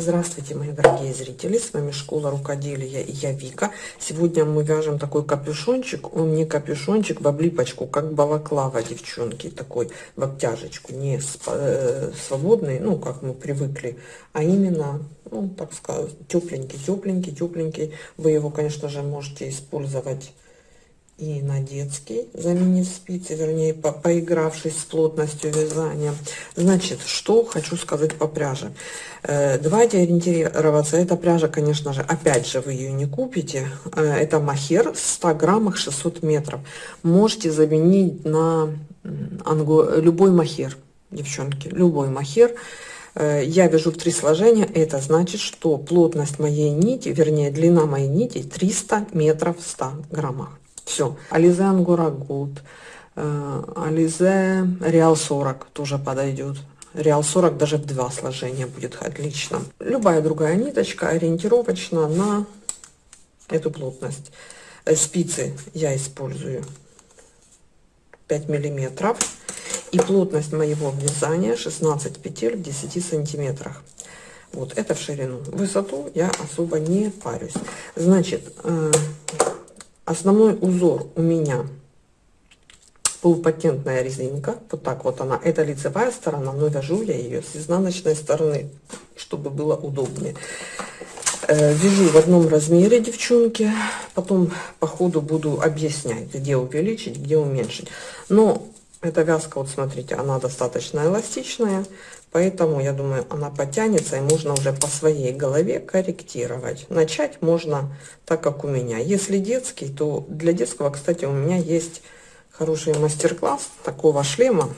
Здравствуйте, мои дорогие зрители! С вами Школа Рукоделия и я Вика. Сегодня мы вяжем такой капюшончик. Он не капюшончик в облипочку, как балаклава, девчонки. Такой в обтяжечку. Не э, свободный, ну, как мы привыкли, а именно, ну, так сказать, тепленький, тепленький, тепленький. Вы его, конечно же, можете использовать и на детский, заменив спицы, вернее, по поигравшись с плотностью вязания. Значит, что хочу сказать по пряже. Э, давайте ориентироваться. Эта пряжа, конечно же, опять же, вы ее не купите. Э, это махер в 100 граммах 600 метров. Можете заменить на анго... любой махер, девчонки, любой махер. Э, я вяжу в три сложения. Это значит, что плотность моей нити, вернее, длина моей нити 300 метров в 100 граммах. Все. Ализе Ангора Гуд. Э, Ализе Реал 40 тоже подойдет. Реал 40 даже в два сложения будет отлично. Любая другая ниточка ориентировочно на эту плотность. Э, спицы я использую 5 миллиметров. И плотность моего вязания 16 петель в 10 сантиметрах. Вот это в ширину. Высоту я особо не парюсь. Значит, э, Основной узор у меня полупатентная резинка. Вот так вот она. Это лицевая сторона, но вяжу я ее с изнаночной стороны, чтобы было удобнее. Э, вяжу в одном размере, девчонки. Потом по ходу буду объяснять, где увеличить, где уменьшить. Но эта вязка, вот смотрите, она достаточно эластичная. Поэтому, я думаю, она потянется, и можно уже по своей голове корректировать. Начать можно так, как у меня. Если детский, то для детского, кстати, у меня есть хороший мастер-класс такого шлема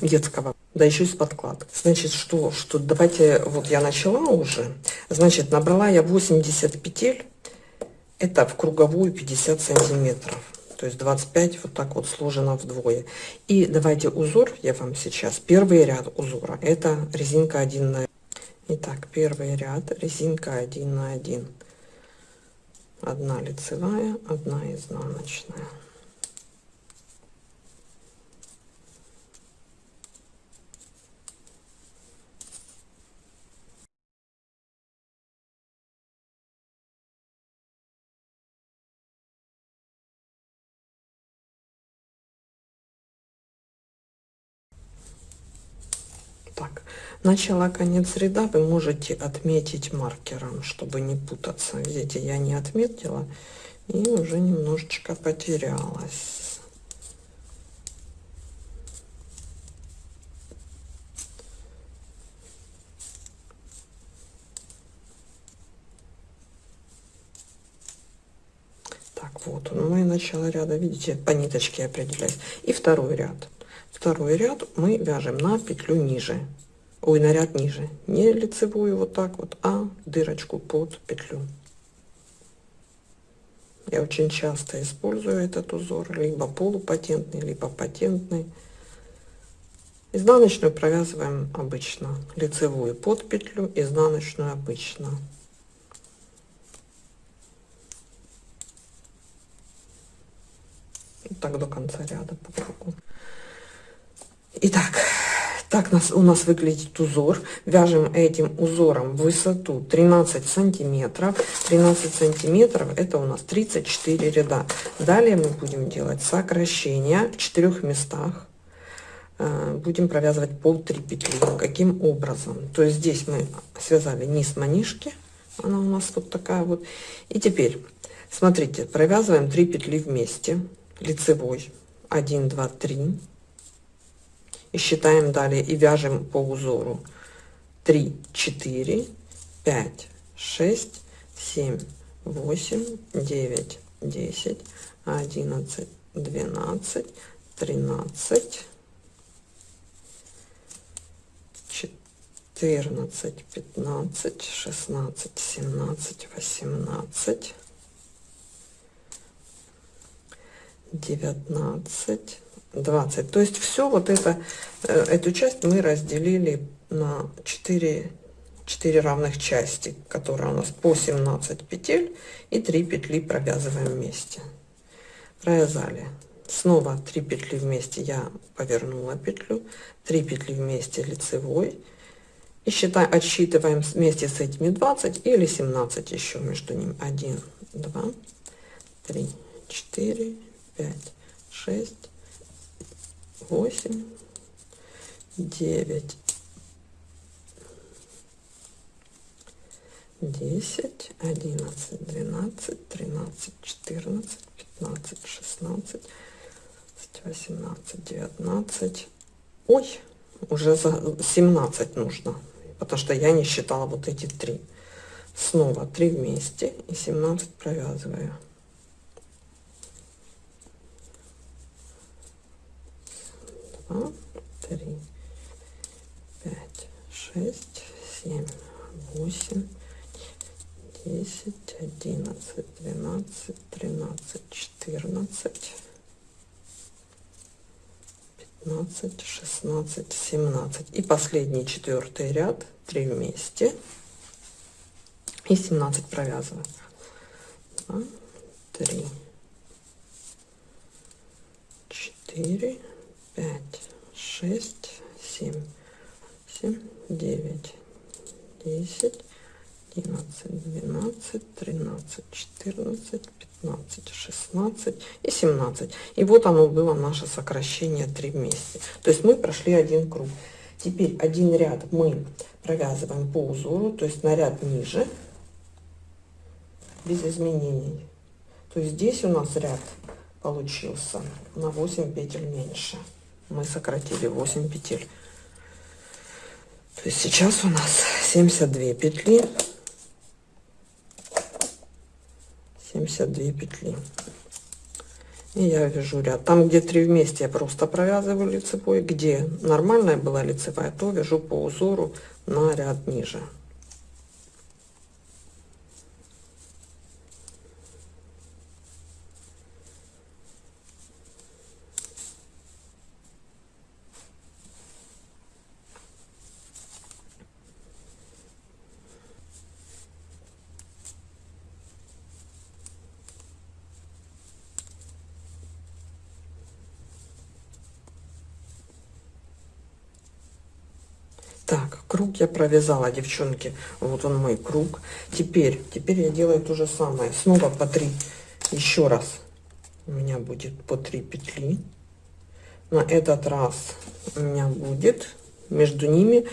детского, да еще и с подкладкой. Значит, что, что, давайте, вот я начала уже, значит, набрала я 80 петель, это в круговую 50 сантиметров то есть 25 вот так вот сложено вдвое. И давайте узор я вам сейчас первый ряд узора. Это резинка 1 на Итак, первый ряд резинка 1 на 1 одна лицевая одна изнаночная так начало конец ряда вы можете отметить маркером чтобы не путаться. Видите я не отметила и уже немножечко потерялась. Так вот ну и начало ряда видите по ниточке определяюсь. И второй ряд. Второй ряд мы вяжем на петлю ниже ой на ряд ниже. Не лицевую вот так вот а дырочку под петлю. Я очень часто использую этот узор либо полупатентный либо патентный. Изнаночную провязываем обычно лицевую под петлю изнаночную обычно. Так до конца ряда по кругу Итак, так нас, у нас выглядит узор. Вяжем этим узором высоту 13 сантиметров. 13 сантиметров это у нас 34 ряда. Далее мы будем делать сокращение в четырех местах. Э, будем провязывать пол 3 петли. Каким образом? То есть здесь мы связали низ манишки. Она у нас вот такая вот. И теперь, смотрите, провязываем 3 петли вместе. Лицевой. 1, 2, 3 и считаем далее и вяжем по узору. 3 4 5 6 7 8 9 10 11 12 13 14 15 16 17 18 19 20 то есть все вот это э, эту часть мы разделили на 4 4 равных части которые у нас по 17 петель и 3 петли провязываем вместе. Провязали. Снова 3 петли вместе я повернула петлю 3 петли вместе лицевой. И считаем, отсчитываем вместе с этими 20 или 17 еще между ними. 1, 2, 3, 4, 5, 6, 8, 9, 10, 11, 12, 13, 14, 15, 16, 18, 19. Ой, уже за 17 нужно, потому что я не считала вот эти три. Снова 3 вместе и 17 провязываю. Два, три, пять, шесть, семь, восемь, десять, одиннадцать, двенадцать, тринадцать, четырнадцать, пятнадцать, шестнадцать, семнадцать. И последний четвертый ряд, три вместе. И 17 провязываем. 2, 3, 4, 5, 6, 7, 7, 9, 10, 11, 12, 13, 14, 15, 16 и 17. И вот оно было наше сокращение 3 вместе. То есть мы прошли один круг. Теперь один ряд мы провязываем по узору, то есть на ряд ниже, без изменений. То есть здесь у нас ряд получился на 8 петель меньше. Мы сократили 8 петель. То есть сейчас у нас 72 петли. 72 петли. И я вяжу ряд. Там где три вместе я просто провязываю лицевой. Где нормальная была лицевая то вяжу по узору на ряд ниже Так, я провязала, девчонки. Вот он мой круг. Теперь, теперь я делаю то же самое. Снова по 3. Еще раз. У меня будет по 3 петли. На этот раз у меня будет между ними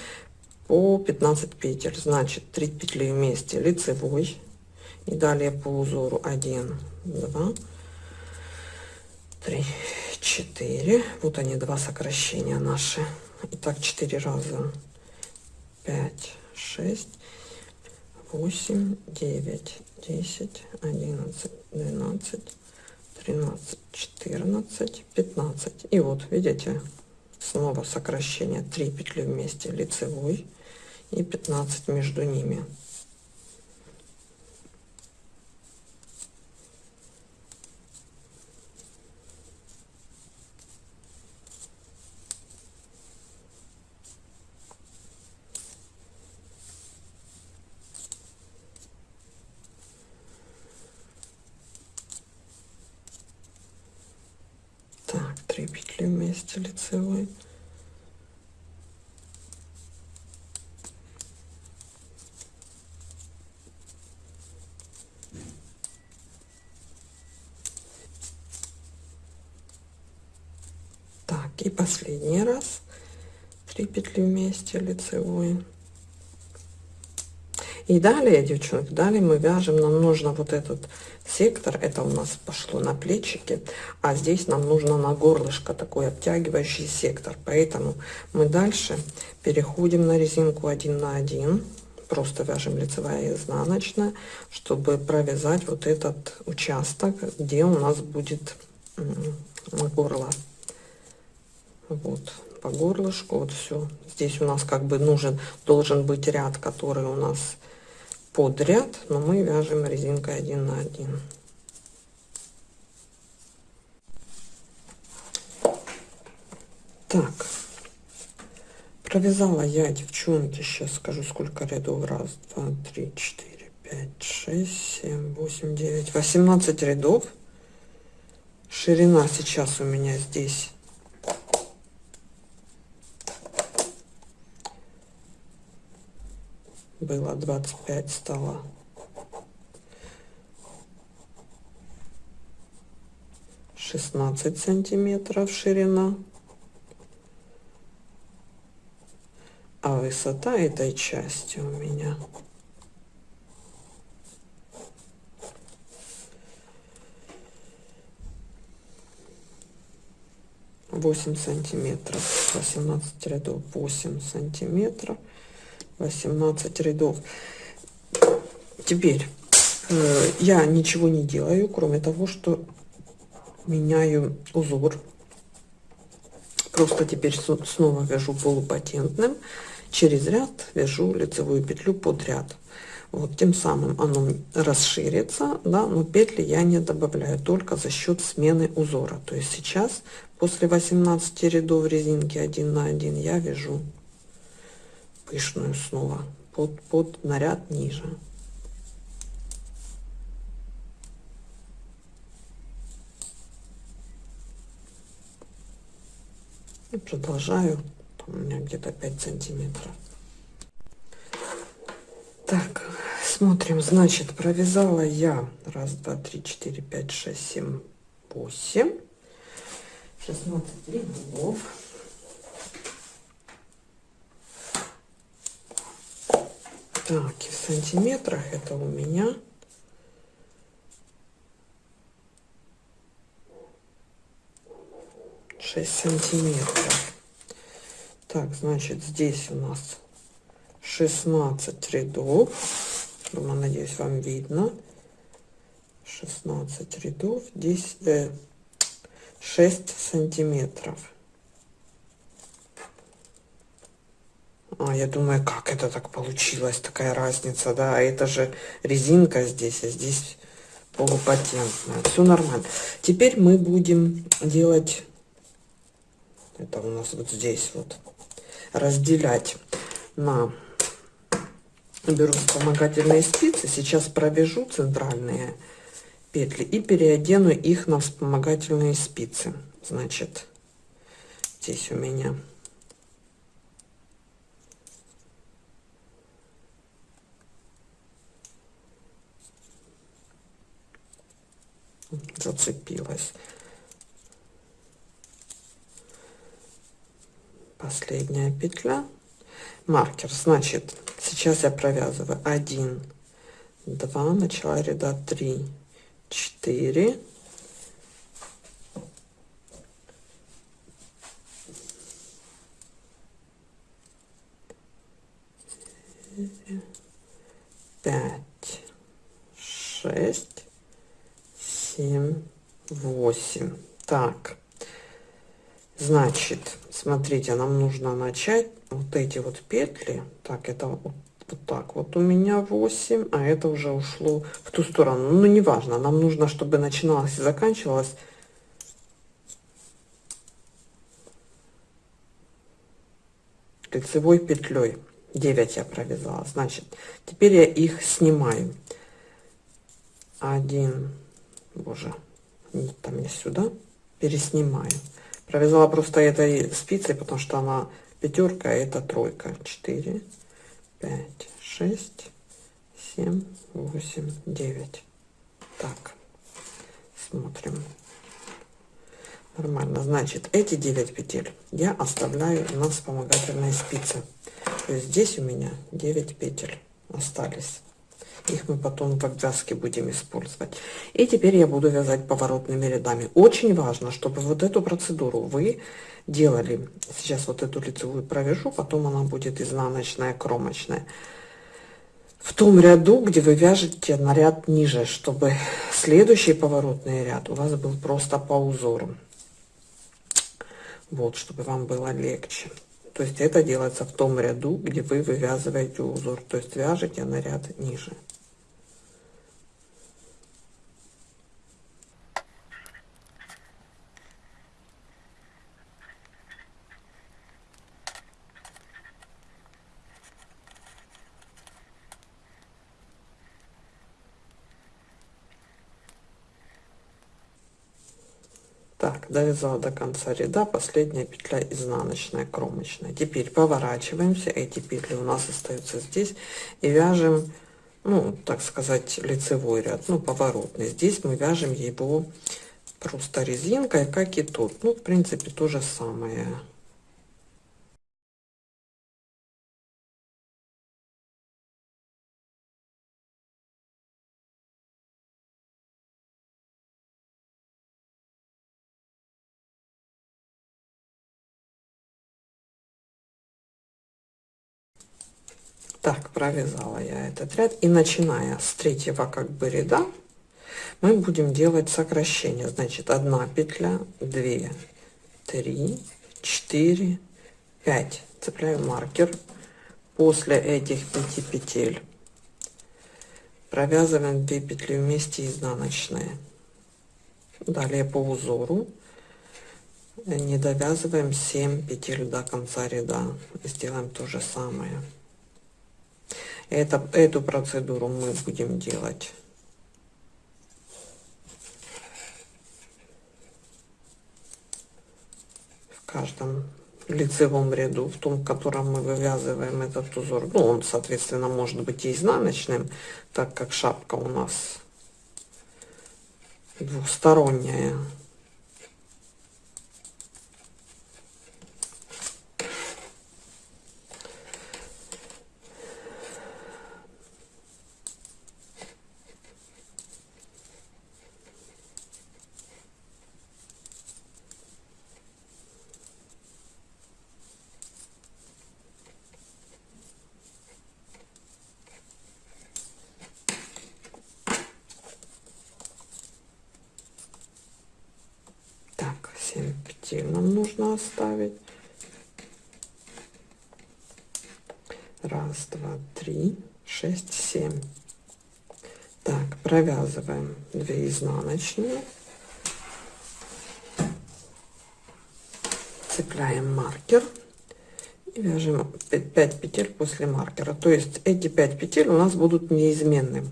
по 15 петель. Значит, 3 петли вместе лицевой. И далее по узору 1, 2, 3, 4. Вот они, два сокращения наши. Итак, 4 раза пять, шесть, восемь, девять, десять, одиннадцать, двенадцать, тринадцать, четырнадцать, пятнадцать. И вот, видите, снова сокращение 3 петли вместе лицевой и 15 между ними. вместе лицевой. Так, и последний раз 3 петли вместе лицевой. И далее, девчонки, далее мы вяжем, нам нужно вот этот сектор, это у нас пошло на плечики, а здесь нам нужно на горлышко такой обтягивающий сектор. Поэтому мы дальше переходим на резинку 1 на 1, просто вяжем лицевая и изнаночная, чтобы провязать вот этот участок, где у нас будет горло. Вот, по горлышку, вот все. Здесь у нас как бы нужен, должен быть ряд, который у нас под ряд, но мы вяжем резинкой 1 на 1. Так, провязала я, девчонки, сейчас скажу, сколько рядов. Раз, два, три, четыре, пять, шесть, семь, восемь, девять, восемнадцать рядов. Ширина сейчас у меня здесь было 25 стало шестнадцать сантиметров ширина. А высота этой части у меня 8 сантиметров 18 рядов 8 сантиметров 18 рядов. Теперь э, я ничего не делаю кроме того что меняю узор. Просто теперь снова вяжу полупатентным. Через ряд вяжу лицевую петлю под ряд. Вот тем самым оно расширится да но петли я не добавляю только за счет смены узора. То есть сейчас после 18 рядов резинки 1 на 1 я вяжу пышную снова под под наряд ниже. И продолжаю Там у меня где-то 5 сантиметров. Так смотрим значит провязала я раз два три четыре пять шесть семь восемь. Шестнадцать рядов так и в сантиметрах это у меня. Шесть сантиметров. Так значит здесь у нас 16 рядов. Думаю надеюсь вам видно. 16 рядов. 10 э, 6 сантиметров а я думаю как это так получилось такая разница да? А это же резинка здесь а здесь полупатентная. Все нормально. Теперь мы будем делать это у нас вот здесь вот. Разделять на беру вспомогательные спицы сейчас провяжу центральные петли и переодену их на вспомогательные спицы. Значит здесь у меня зацепилась. Последняя петля. Маркер. Значит сейчас я провязываю. 1 2 начала ряда. 3 4 пять шесть семь восемь так значит смотрите нам нужно начать вот эти вот петли. Так это вот, вот так вот у меня 8 а это уже ушло в ту сторону. Ну неважно нам нужно чтобы начиналось и заканчивалось. Лицевой петлей. 9 я провязала. Значит теперь я их снимаю. 1 боже там не сюда переснимаю провязала просто этой спицей потому что она пятерка а это тройка. 4 5 6 7 8 9 так смотрим. Нормально. Значит эти 9 петель я оставляю на вспомогательные спицы то есть здесь у меня 9 петель остались их мы потом в обвязке будем использовать. И теперь я буду вязать поворотными рядами. Очень важно чтобы вот эту процедуру вы делали. Сейчас вот эту лицевую провяжу потом она будет изнаночная кромочная. В том ряду где вы вяжете на ряд ниже чтобы следующий поворотный ряд у вас был просто по узору вот чтобы вам было легче. То есть это делается в том ряду где вы вывязываете узор. То есть вяжете на ряд ниже Так, довязала до конца ряда последняя петля изнаночная кромочная. Теперь поворачиваемся эти петли у нас остаются здесь и вяжем ну так сказать лицевой ряд ну поворотный. Здесь мы вяжем его просто резинкой как и тут ну в принципе то же самое Так, провязала я этот ряд. И начиная с третьего как бы ряда, мы будем делать сокращение. Значит, одна петля, две, три, четыре, пять. Цепляю маркер. После этих пяти петель провязываем 2 петли вместе изнаночные. Далее по узору не довязываем 7 петель до конца ряда. Сделаем то же самое. Это, эту процедуру мы будем делать. В каждом лицевом ряду, в том, в котором мы вывязываем этот узор. Ну, он, соответственно, может быть и изнаночным, так как шапка у нас двухсторонняя. Нужно оставить. Раз, два, три, шесть, семь. Так, провязываем 2 изнаночные. Цепляем маркер и вяжем 5 петель после маркера. То есть эти 5 петель у нас будут неизменны.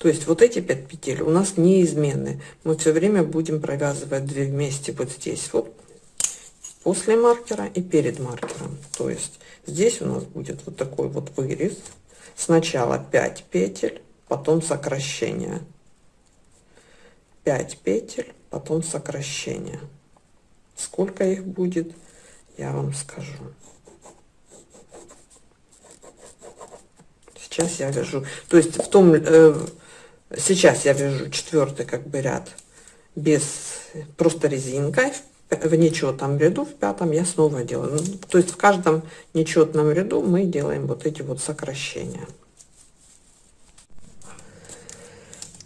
То есть вот эти 5 петель у нас неизменны. Мы все время будем провязывать 2 вместе вот здесь вот после маркера и перед маркером. То есть здесь у нас будет вот такой вот вырез. Сначала 5 петель, потом сокращение. 5 петель, потом сокращение. Сколько их будет, я вам скажу. Сейчас я вяжу. То есть в том э, Сейчас я вяжу четвертый как бы ряд без просто резинкой. В нечетном ряду, в пятом я снова делаю. Ну, то есть в каждом нечетном ряду мы делаем вот эти вот сокращения.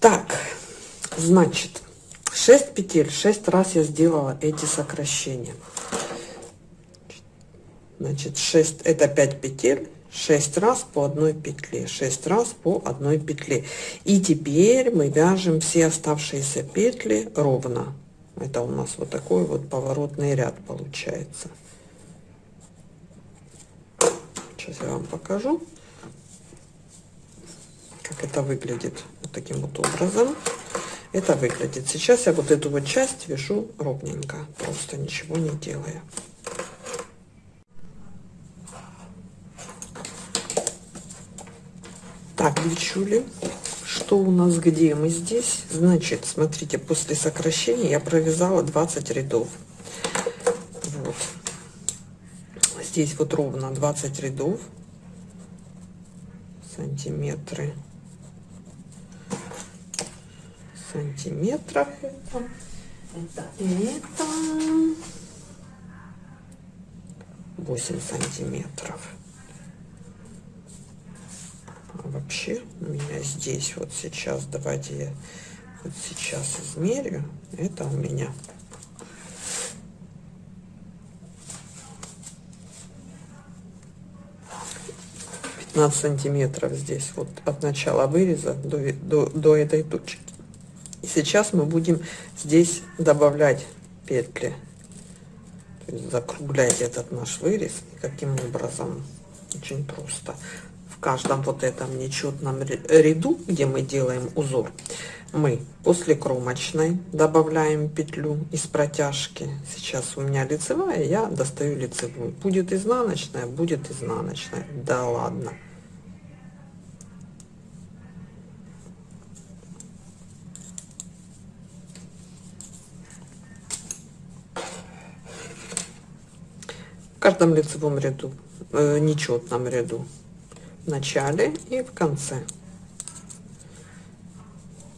Так, значит, 6 петель, 6 раз я сделала эти сокращения. Значит, 6, это 5 петель, 6 раз по одной петле 6 раз по одной петле. И теперь мы вяжем все оставшиеся петли ровно. Это у нас вот такой вот поворотный ряд получается. Сейчас я вам покажу как это выглядит вот таким вот образом. Это выглядит. Сейчас я вот эту вот часть вяжу ровненько просто ничего не делая Так, девчули, что у нас где? Мы здесь, значит, смотрите, после сокращения я провязала 20 рядов. Вот. Здесь вот ровно 20 рядов. Сантиметры. Сантиметров это. Это, это 8 сантиметров вообще у меня здесь. Вот сейчас давайте я вот сейчас измерю. Это у меня. Сантиметров здесь вот от начала выреза до, до, до этой точки. И сейчас мы будем здесь добавлять петли. Закруглять этот наш вырез. Каким образом? Очень просто каждом вот этом нечетном ряду, где мы делаем узор, мы после кромочной добавляем петлю из протяжки. Сейчас у меня лицевая, я достаю лицевую. Будет изнаночная, будет изнаночная. Да ладно. В каждом лицевом ряду, э, нечетном ряду, в начале и в конце.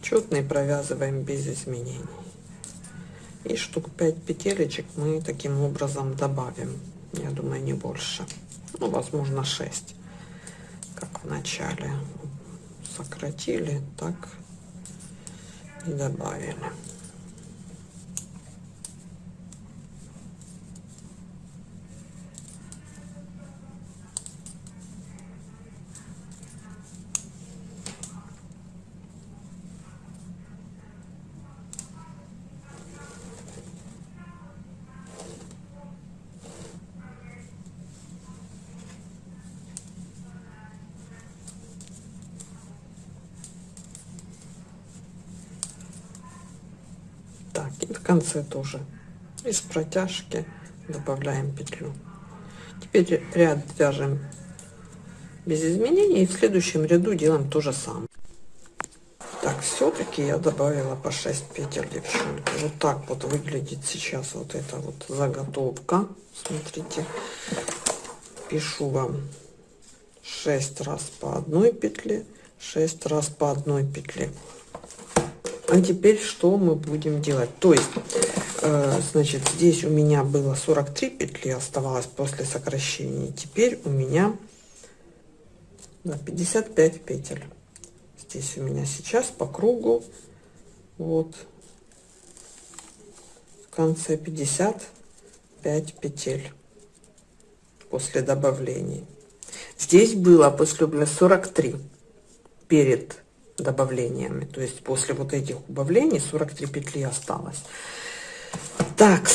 Четный провязываем без изменений. И штук 5 петелечек мы таким образом добавим. Я думаю не больше. Ну возможно 6 как в начале. Сократили так и добавили так конце тоже. Из протяжки добавляем петлю. Теперь ряд вяжем без изменений и в следующем ряду делаем то же самое. Так все-таки я добавила по 6 петель девчонки вот так вот выглядит сейчас вот эта вот заготовка. Смотрите пишу вам 6 раз по одной петле 6 раз по одной петле а теперь что мы будем делать? То есть, э, значит, здесь у меня было 43 петли оставалось после сокращения. Теперь у меня да, 55 петель. Здесь у меня сейчас по кругу вот в конце 55 петель после добавлений. Здесь было после 43 перед добавлениями. То есть после вот этих убавлений 43 петли осталось. Так,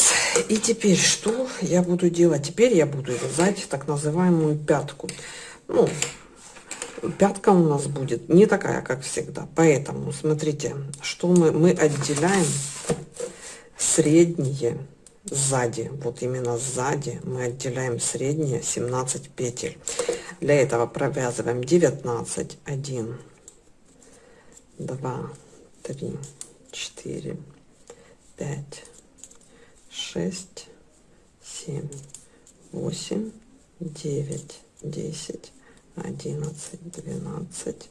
и теперь что я буду делать? Теперь я буду вязать так называемую пятку. Ну, пятка у нас будет не такая, как всегда. Поэтому, смотрите, что мы, мы отделяем средние сзади. Вот именно сзади мы отделяем средние 17 петель. Для этого провязываем 19, 1, два, три, четыре, пять, шесть, семь, восемь, девять, десять, одиннадцать, двенадцать,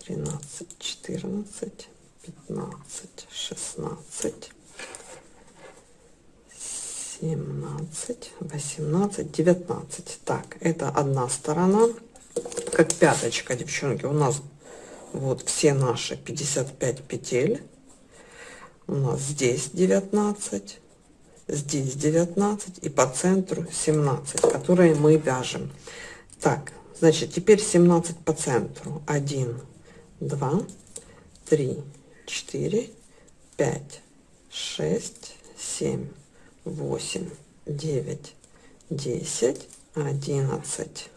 тринадцать, четырнадцать, пятнадцать, шестнадцать, семнадцать, восемнадцать, девятнадцать. Так, это одна сторона. Как пяточка, девчонки, у нас вот все наши 55 петель. У нас здесь 19 здесь 19 и по центру 17 которые мы вяжем. Так значит теперь 17 по центру. 1 2 3 4 5 6 7 8 9 10 11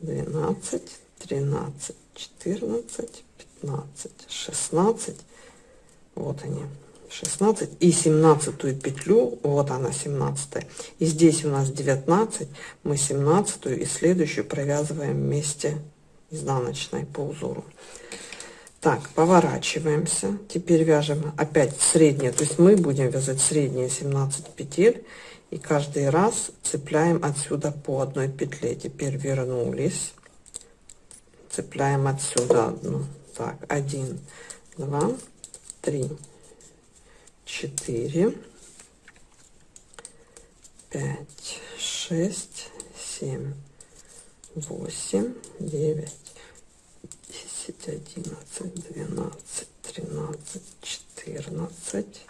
12 13 14 15 16 вот они. 16 и 17 петлю. Вот она 17 и здесь у нас 19 мы 17 и следующую провязываем вместе изнаночной по узору. Так поворачиваемся. Теперь вяжем опять средние то есть мы будем вязать средние 17 петель. И каждый раз цепляем отсюда по одной петле. Теперь вернулись цепляем отсюда одну. Так один два три четыре пять шесть семь восемь девять десять одиннадцать двенадцать тринадцать четырнадцать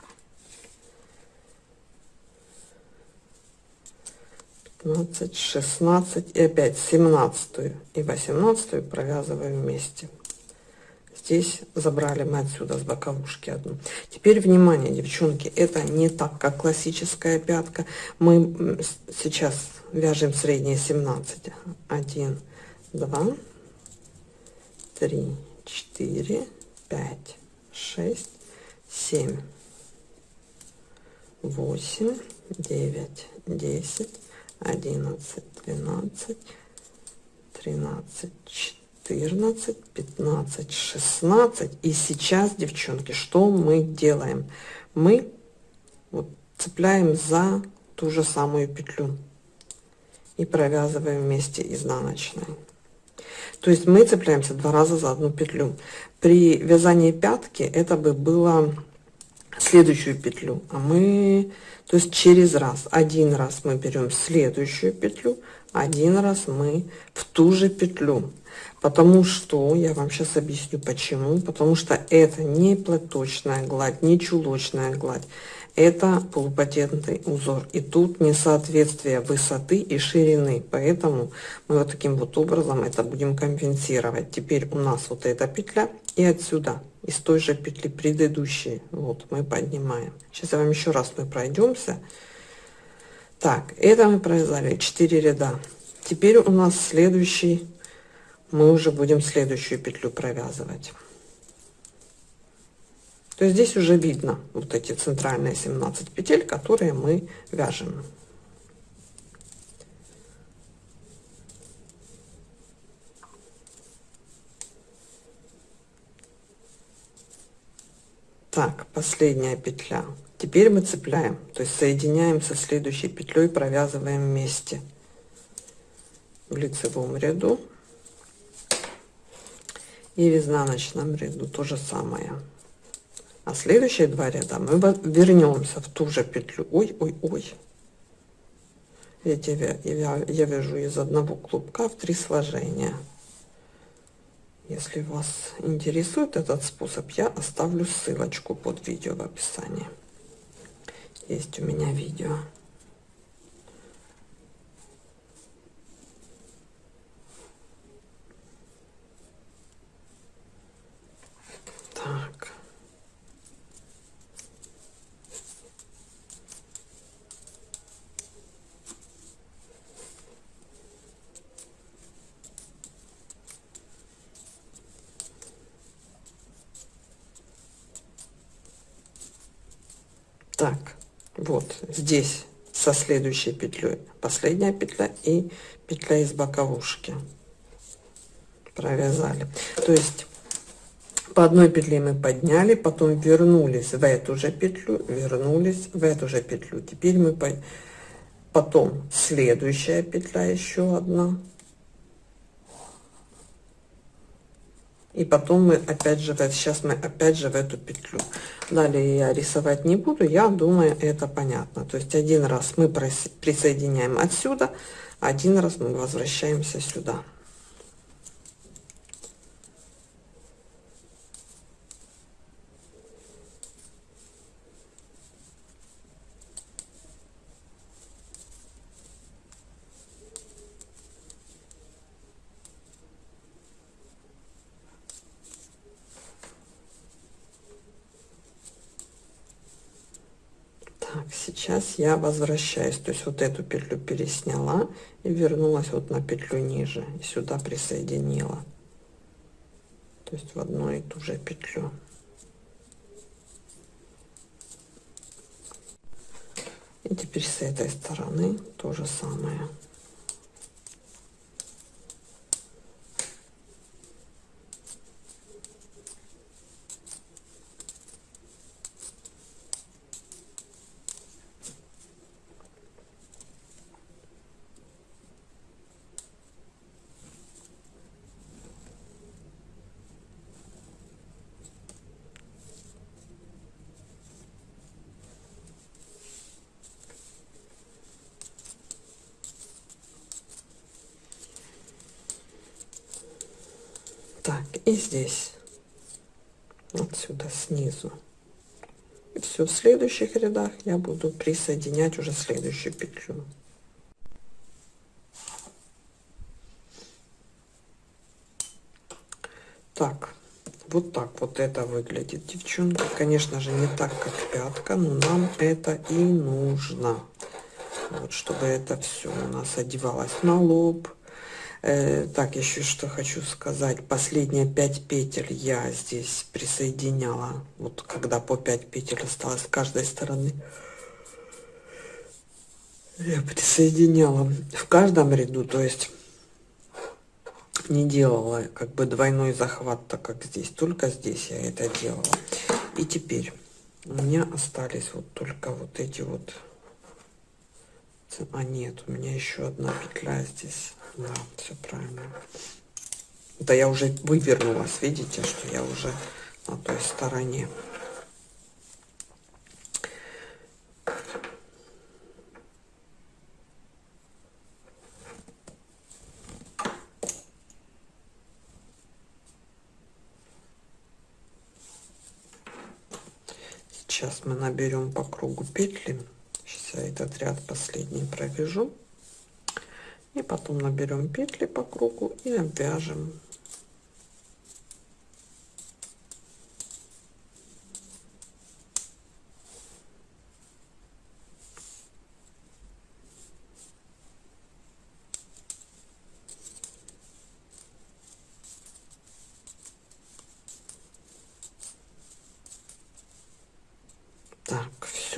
15 16 и опять 17 и 18 провязываем вместе. Здесь забрали мы отсюда с боковушки одну. Теперь внимание девчонки это не так как классическая пятка. Мы сейчас вяжем средние 17 1 два, три, четыре, пять, шесть, семь, восемь, девять, десять, одиннадцать, двенадцать, тринадцать, четырнадцать, пятнадцать, шестнадцать. И сейчас, девчонки, что мы делаем? Мы вот цепляем за ту же самую петлю и провязываем вместе изнаночной. То есть мы цепляемся два раза за одну петлю. При вязании пятки это бы было следующую петлю, а мы, то есть через раз, один раз мы берем следующую петлю, один раз мы в ту же петлю. Потому что, я вам сейчас объясню почему, потому что это не платочная гладь, не чулочная гладь, это полупатентный узор. И тут несоответствие высоты и ширины. Поэтому мы вот таким вот образом это будем компенсировать. Теперь у нас вот эта петля и отсюда, из той же петли предыдущей. Вот мы поднимаем. Сейчас я вам еще раз мы пройдемся. Так, это мы провязали 4 ряда. Теперь у нас следующий, мы уже будем следующую петлю провязывать то здесь уже видно вот эти центральные 17 петель, которые мы вяжем. Так, последняя петля. Теперь мы цепляем, то есть соединяем со следующей петлей, провязываем вместе в лицевом ряду и в изнаночном ряду то же самое а следующие два ряда мы вернемся в ту же петлю. Ой ой ой. Видите я, я вяжу из одного клубка в три сложения. Если вас интересует этот способ я оставлю ссылочку под видео в описании. Есть у меня видео так так вот здесь со следующей петлей. Последняя петля и петля из боковушки. Провязали. То есть по одной петле мы подняли потом вернулись в эту же петлю вернулись в эту же петлю. Теперь мы по... потом следующая петля еще одна и потом мы опять же сейчас мы опять же в эту петлю. Далее я рисовать не буду я думаю это понятно. То есть один раз мы присоединяем отсюда один раз мы возвращаемся сюда сейчас я возвращаюсь. То есть вот эту петлю пересняла и вернулась вот на петлю ниже. И сюда присоединила. То есть в одну и ту же петлю. И теперь с этой стороны то же самое так и здесь. Отсюда снизу. И все в следующих рядах я буду присоединять уже следующую петлю. Так вот так вот это выглядит девчонки. Конечно же не так как пятка но нам это и нужно. Вот чтобы это все у нас одевалось на лоб так, еще что хочу сказать. Последние 5 петель я здесь присоединяла. Вот когда по 5 петель осталось с каждой стороны. Я присоединяла в каждом ряду, то есть не делала как бы двойной захват, так как здесь. Только здесь я это делала. И теперь у меня остались вот только вот эти вот а нет у меня еще одна петля здесь. Да все правильно. Да я уже вывернулась видите что я уже на той стороне. Сейчас мы наберем по кругу петли Я этот ряд последний провяжу. И потом наберем петли по кругу и обвяжем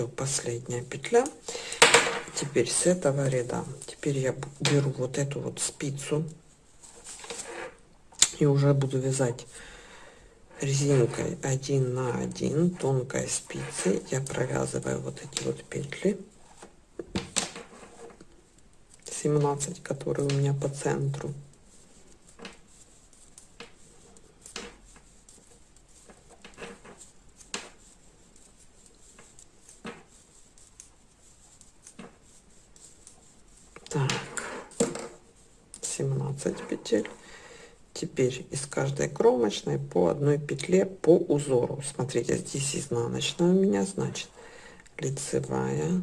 все последняя петля теперь с этого ряда. Теперь я беру вот эту вот спицу и уже буду вязать резинкой 1 на 1 тонкой спицей. Я провязываю вот эти вот петли. 17 которые у меня по центру Так, 17 петель. Теперь из каждой кромочной по одной петле по узору. Смотрите, здесь изнаночная у меня, значит, лицевая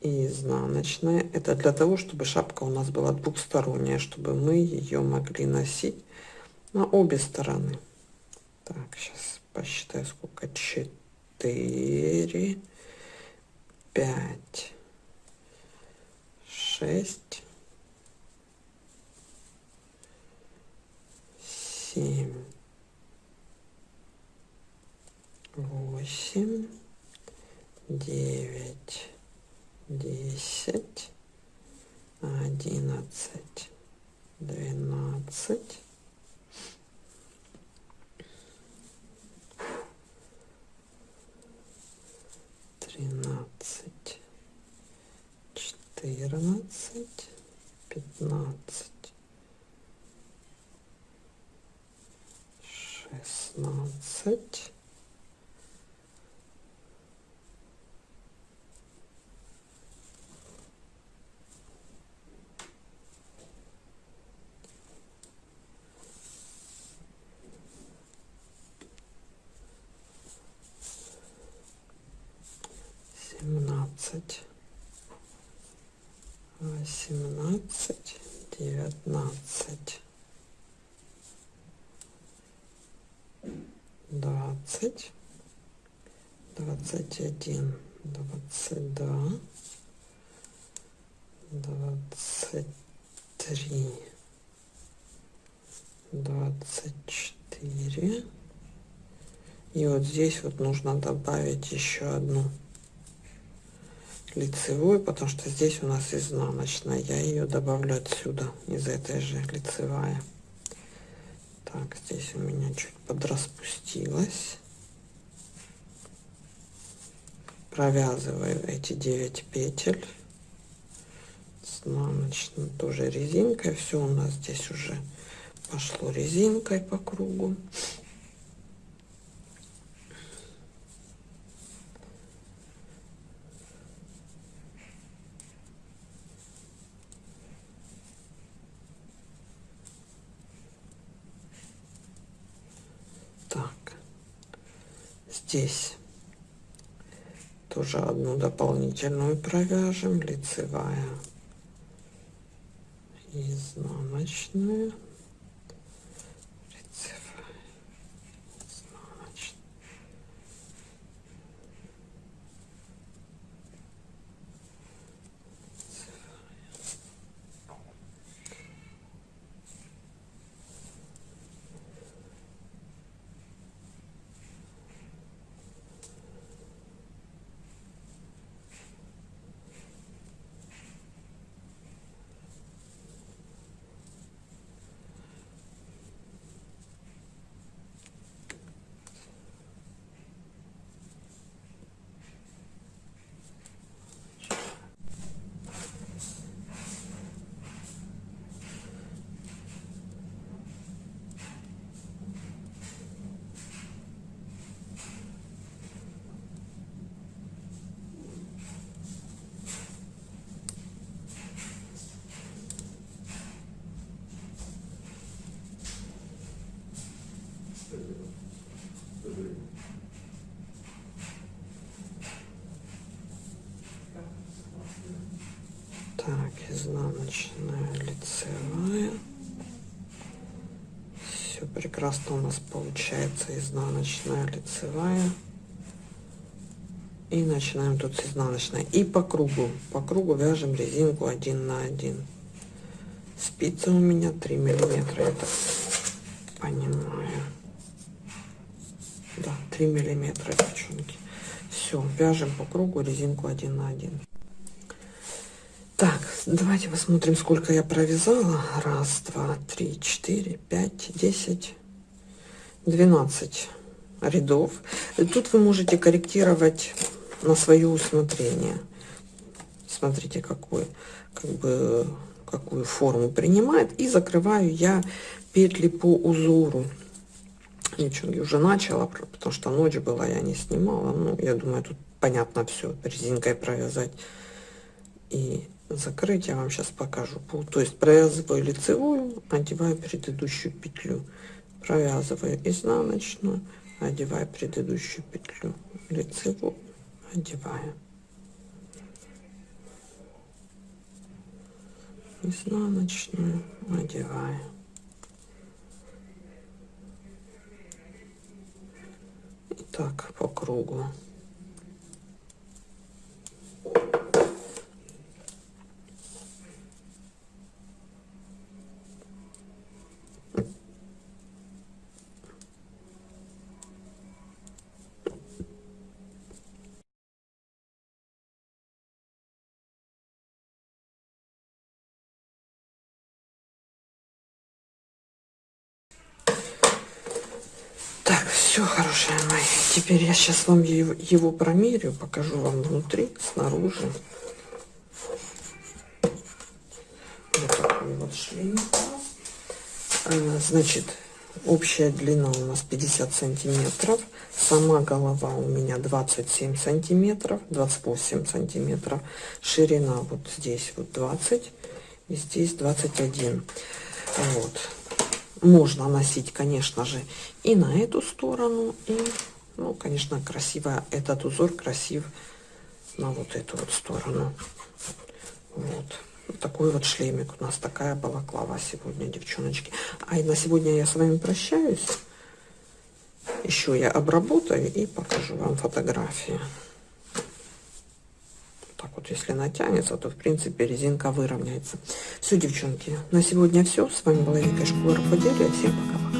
и изнаночная. Это для того, чтобы шапка у нас была двухсторонняя, чтобы мы ее могли носить на обе стороны. Так, сейчас посчитаю, сколько. 4, 5, шесть, семь, восемь, девять, десять, одиннадцать, двенадцать, тринадцать. Четырнадцать, пятнадцать, 16 21, 22, 23, 24. И вот здесь вот нужно добавить еще одну лицевую, потому что здесь у нас изнаночная. Я ее добавлю отсюда, из этой же лицевая. Так, здесь у меня чуть подраспустилась. Провязываю эти 9 петель. Изнаночной тоже резинкой. Все у нас здесь уже пошло резинкой по кругу. здесь тоже одну дополнительную провяжем. Лицевая изнаночная лицевая изнаночная изнаночная лицевая все прекрасно у нас получается изнаночная лицевая и начинаем тут с изнаночной. И по кругу. По кругу вяжем резинку 1 на 1 спица у меня 3 миллиметра это понимаю. Да 3 миллиметра девчонки. Все вяжем по кругу резинку 1 на 1 так давайте посмотрим сколько я провязала. Раз два три четыре пять десять двенадцать рядов. Тут вы можете корректировать на свое усмотрение. Смотрите какой как бы какую форму принимает. И закрываю я петли по узору. Девчонки уже начала потому что ночь была я не снимала. Ну я думаю тут понятно все резинкой провязать и закрыть я вам сейчас покажу то есть провязываю лицевую одеваю предыдущую петлю. Провязываю изнаночную одеваю предыдущую петлю. Лицевую одеваю. Изнаночную одеваю. Так по кругу хорошие мои. Теперь я сейчас вам его, промерю, покажу вам внутри, снаружи. Вот такой вот шлем. А, значит, общая длина у нас 50 сантиметров. Сама голова у меня 27 сантиметров, 28 сантиметров. Ширина вот здесь вот 20 и здесь 21. Вот можно носить, конечно же, и на эту сторону, и, ну, конечно, красиво, этот узор красив на вот эту вот сторону. Вот. вот такой вот шлемик у нас, такая балаклава сегодня, девчоночки. А и на сегодня я с вами прощаюсь. Еще я обработаю и покажу вам фотографии так вот если натянется то в принципе резинка выровняется все девчонки на сегодня все с вами была вика школа рукоделия всем пока